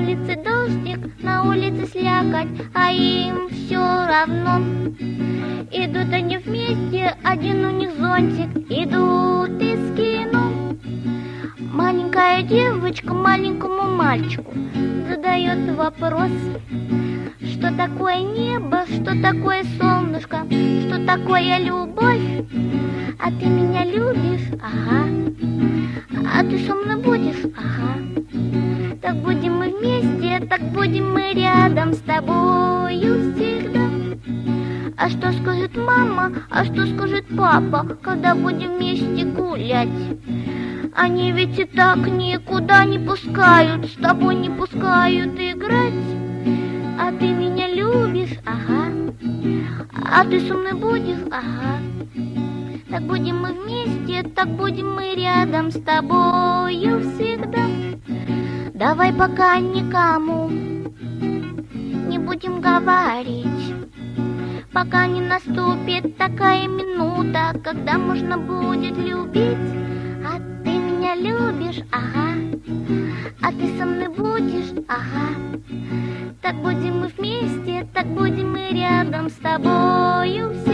улице дождик, на улице слякоть, а им все равно. Идут они вместе, один у них зонтик, идут из кино. Маленькая девочка маленькому мальчику задает вопрос, что такое небо, что такое солнышко, что такое любовь. А ты меня любишь? Ага. А ты со мной так будем мы рядом с тобою всегда. А что скажет мама, а что скажет папа, когда будем вместе гулять? Они ведь и так никуда не пускают, с тобой не пускают играть. А ты меня любишь, ага. А ты со мной будешь, ага. Так будем мы вместе, так будем мы рядом с тобою всегда. Давай пока никому не будем говорить, пока не наступит такая минута, когда можно будет любить. А ты меня любишь, ага, а ты со мной будешь, ага. Так будем мы вместе, так будем мы рядом с тобою.